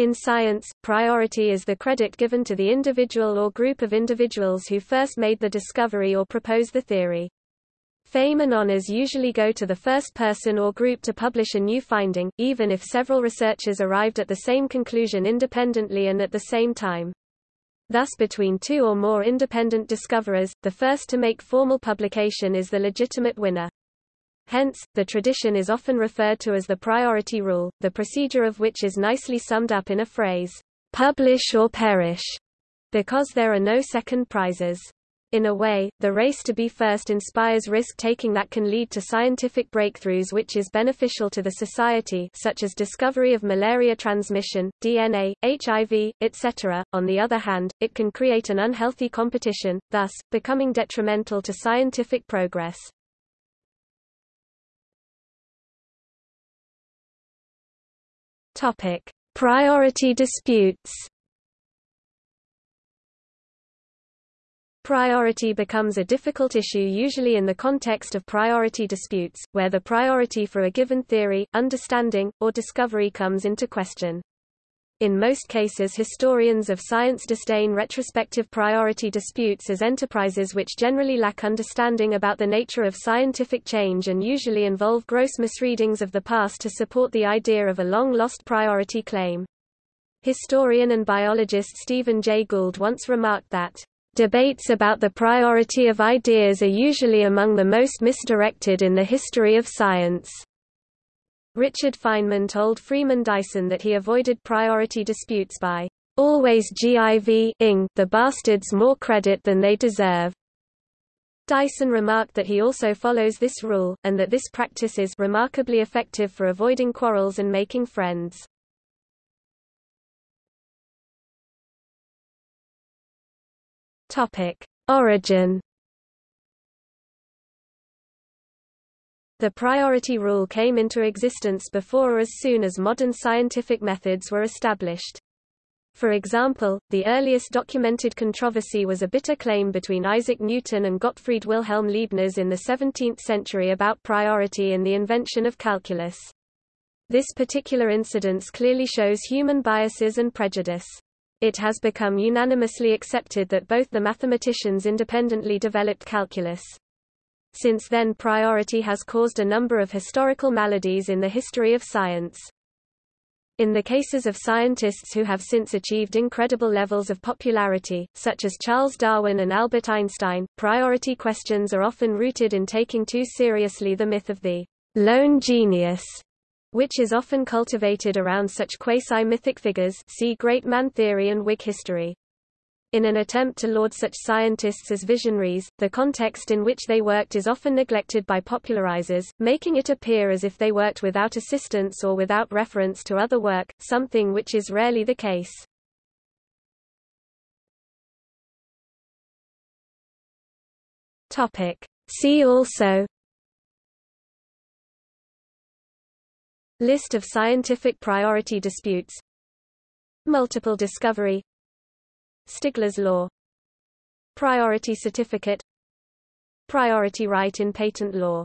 In science, priority is the credit given to the individual or group of individuals who first made the discovery or proposed the theory. Fame and honors usually go to the first person or group to publish a new finding, even if several researchers arrived at the same conclusion independently and at the same time. Thus between two or more independent discoverers, the first to make formal publication is the legitimate winner. Hence, the tradition is often referred to as the priority rule, the procedure of which is nicely summed up in a phrase, publish or perish, because there are no second prizes. In a way, the race to be first inspires risk-taking that can lead to scientific breakthroughs which is beneficial to the society such as discovery of malaria transmission, DNA, HIV, etc. On the other hand, it can create an unhealthy competition, thus, becoming detrimental to scientific progress. Topic: Priority disputes. Priority becomes a difficult issue usually in the context of priority disputes, where the priority for a given theory, understanding, or discovery comes into question. In most cases historians of science disdain retrospective priority disputes as enterprises which generally lack understanding about the nature of scientific change and usually involve gross misreadings of the past to support the idea of a long-lost priority claim. Historian and biologist Stephen Jay Gould once remarked that, "...debates about the priority of ideas are usually among the most misdirected in the history of science." Richard Feynman told Freeman Dyson that he avoided priority disputes by always giving the bastards more credit than they deserve. Dyson remarked that he also follows this rule, and that this practice is remarkably effective for avoiding quarrels and making friends. Topic: Origin The priority rule came into existence before or as soon as modern scientific methods were established. For example, the earliest documented controversy was a bitter claim between Isaac Newton and Gottfried Wilhelm Leibniz in the 17th century about priority in the invention of calculus. This particular incident clearly shows human biases and prejudice. It has become unanimously accepted that both the mathematicians independently developed calculus. Since then priority has caused a number of historical maladies in the history of science. In the cases of scientists who have since achieved incredible levels of popularity, such as Charles Darwin and Albert Einstein, priority questions are often rooted in taking too seriously the myth of the lone genius, which is often cultivated around such quasi-mythic figures see Great Man theory and Whig history. In an attempt to laud such scientists as visionaries, the context in which they worked is often neglected by popularizers, making it appear as if they worked without assistance or without reference to other work, something which is rarely the case. Topic. See also List of scientific priority disputes Multiple discovery Stigler's law. Priority certificate. Priority right in patent law